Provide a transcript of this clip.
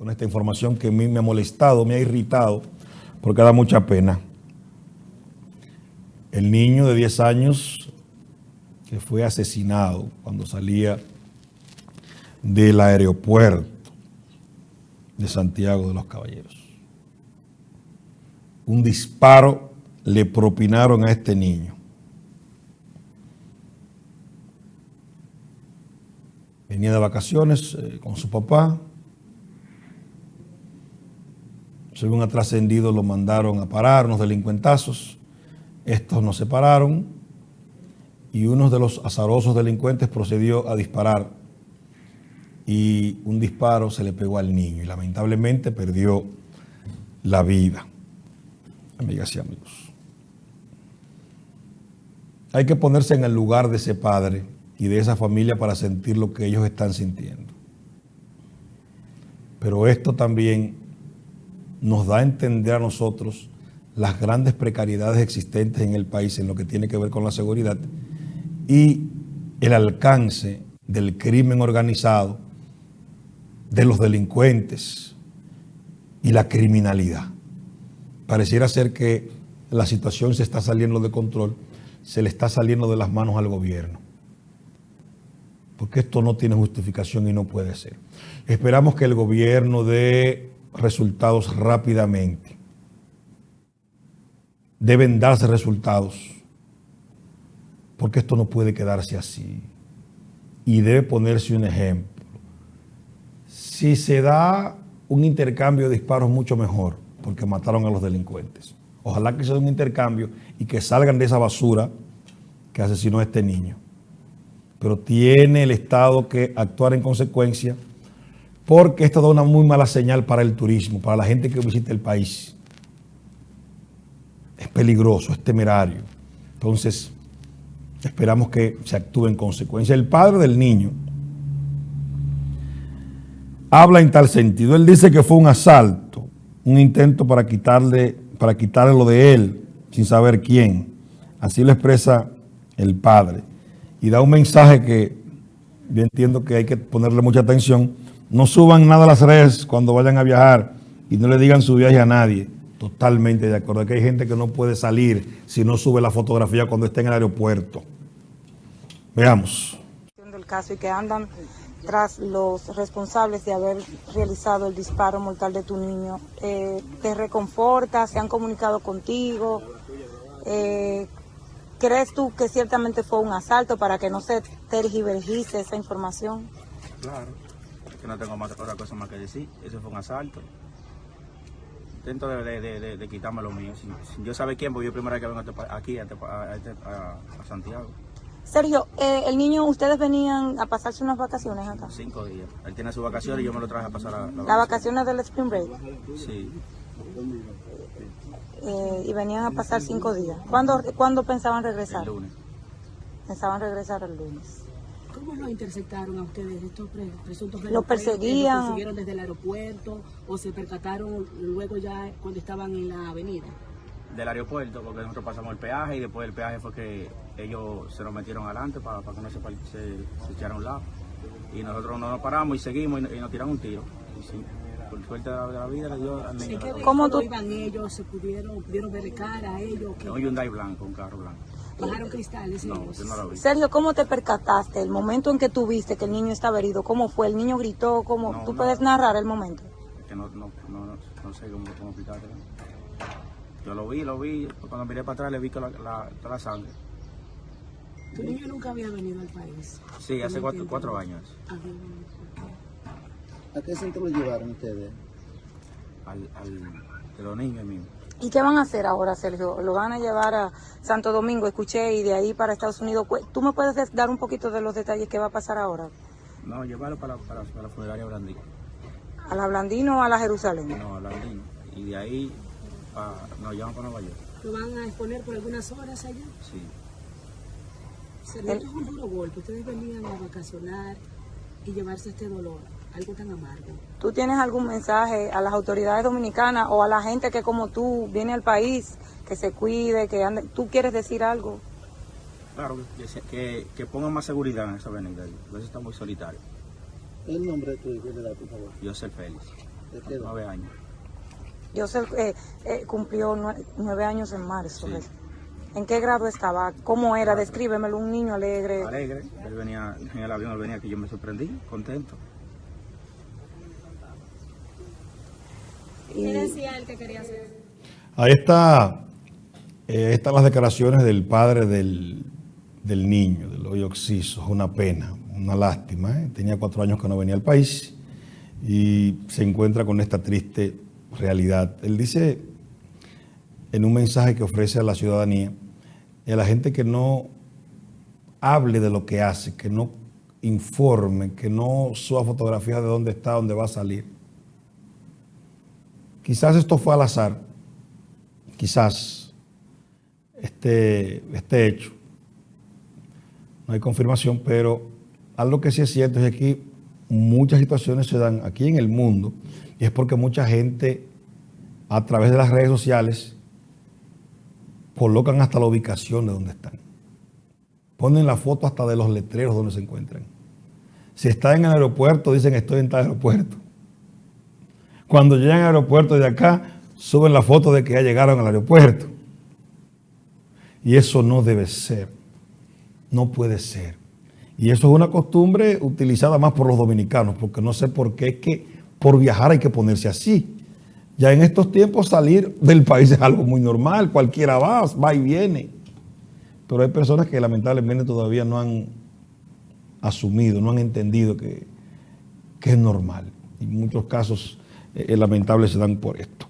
con esta información que a mí me ha molestado, me ha irritado, porque da mucha pena. El niño de 10 años que fue asesinado cuando salía del aeropuerto de Santiago de los Caballeros. Un disparo le propinaron a este niño. Venía de vacaciones eh, con su papá. Según ha trascendido, lo mandaron a parar unos delincuentazos. Estos nos separaron y uno de los azarosos delincuentes procedió a disparar y un disparo se le pegó al niño y lamentablemente perdió la vida. Amigas y amigos. Hay que ponerse en el lugar de ese padre y de esa familia para sentir lo que ellos están sintiendo. Pero esto también nos da a entender a nosotros las grandes precariedades existentes en el país en lo que tiene que ver con la seguridad y el alcance del crimen organizado, de los delincuentes y la criminalidad. Pareciera ser que la situación se está saliendo de control, se le está saliendo de las manos al gobierno porque esto no tiene justificación y no puede ser. Esperamos que el gobierno dé resultados rápidamente. Deben darse resultados, porque esto no puede quedarse así. Y debe ponerse un ejemplo. Si se da un intercambio de disparos, mucho mejor, porque mataron a los delincuentes. Ojalá que sea un intercambio y que salgan de esa basura que asesinó a este niño pero tiene el Estado que actuar en consecuencia porque esto da una muy mala señal para el turismo, para la gente que visita el país. Es peligroso, es temerario. Entonces, esperamos que se actúe en consecuencia. El padre del niño habla en tal sentido. Él dice que fue un asalto, un intento para quitarle, para quitarle lo de él, sin saber quién. Así lo expresa el padre y da un mensaje que yo entiendo que hay que ponerle mucha atención. No suban nada a las redes cuando vayan a viajar y no le digan su viaje a nadie. Totalmente de acuerdo. Que hay gente que no puede salir si no sube la fotografía cuando está en el aeropuerto. Veamos. ...del caso y que andan tras los responsables de haber realizado el disparo mortal de tu niño. Eh, ¿Te reconforta? ¿Se han comunicado contigo? Eh, ¿Crees tú que ciertamente fue un asalto para que no se tergivergice esa información? Claro, que no tengo más, otra cosa más que decir. Eso fue un asalto. Intento de, de, de, quitarme lo mío. Sin, yo sabe quién, porque yo primera vez que vengo este aquí este, a, Santiago. Sergio, eh, el niño, ¿ustedes venían a pasarse unas vacaciones acá? Cinco días. Él tiene sus vacaciones y yo me lo traje a pasar a la ¿Las vacaciones del Spring Break? Sí. Eh, y venían a pasar cinco días. ¿Cuándo, ¿Cuándo, pensaban regresar? El lunes. Pensaban regresar el lunes. ¿Cómo lo interceptaron a ustedes estos presuntos Lo perseguían. ¿Lo persiguieron desde el aeropuerto o se percataron luego ya cuando estaban en la avenida? Del aeropuerto, porque nosotros pasamos el peaje y después del peaje fue que ellos se nos metieron adelante para, para que no se, se, echara a un lado. Y nosotros no nos paramos y seguimos y, nos tiraron un tiro. Y sí, por suerte de la vida le dio al niño. ¿Cómo tú? iban ellos? ¿Se pudieron, pudieron ver cara a ellos? Un Hyundai blanco, un carro blanco. ¿Bajaron cristales? No, no lo vi. Sergio, ¿cómo te percataste? El momento en que tú viste que el niño estaba herido, ¿cómo fue? ¿El niño gritó? ¿Cómo? ¿Tú puedes narrar el momento? Que no, no, no, no sé cómo, cómo explicarte. Yo lo vi, lo vi. Cuando miré para atrás le vi la, la, toda la sangre. ¿Tu niño nunca había venido al país? Sí, hace cuatro, cuatro años. ¿A qué centro lo llevaron ustedes? Al, al de los niños míos. ¿Y qué van a hacer ahora, Sergio? ¿Lo van a llevar a Santo Domingo, escuché, y de ahí para Estados Unidos? ¿Tú me puedes dar un poquito de los detalles que va a pasar ahora? No, llevarlo para, para, para la funeraria Blandino. ¿A la Blandino o a la Jerusalén? No, a Blandino. Y de ahí nos llevan para Nueva York. ¿Lo van a exponer por algunas horas allá? Sí. Sergio, es un duro golpe. Ustedes venían a vacacionar y llevarse este dolor algo tan amargo. ¿Tú tienes algún mensaje a las autoridades dominicanas o a la gente que como tú viene al país, que se cuide, que ande? ¿Tú quieres decir algo? Claro, que, que, pongan más seguridad en esa avenida. A veces está muy solitario. ¿El nombre de tu hijo, por favor? Yo soy Félix. nueve años. Yo sé eh, eh, cumplió nue- nueve años en marzo. Sí. ¿En qué grado estaba? ¿Cómo era? Descríbemelo, un niño alegre. Alegre, él venía en el avión, él venía que yo me sorprendí, contento. Y, decía él que quería hacer? Ahí está, eh, están las declaraciones del padre del, del niño, del hoyo Oxiso. Es una pena, una lástima. ¿eh? Tenía cuatro años que no venía al país y se encuentra con esta triste realidad. Él dice en un mensaje que ofrece a la ciudadanía y a la gente que no hable de lo que hace, que no informe, que no suba fotografías de dónde está, dónde va a salir. Quizás esto fue al azar, quizás este, este hecho, no hay confirmación, pero algo que sí es cierto es que aquí muchas situaciones se dan aquí en el mundo y es porque mucha gente a través de las redes sociales colocan hasta la ubicación de donde están. Ponen la foto hasta de los letreros donde se encuentran. Si está en el aeropuerto, dicen estoy en tal aeropuerto. Cuando llegan al aeropuerto de acá, suben la foto de que ya llegaron al aeropuerto. Y eso no debe ser. No puede ser. Y eso es una costumbre utilizada más por los dominicanos, porque no sé por qué es que por viajar hay que ponerse así. Ya en estos tiempos salir del país es algo muy normal, cualquiera va, va y viene. Pero hay personas que lamentablemente todavía no han asumido, no han entendido que, que es normal. Y muchos casos eh, lamentables se dan por esto.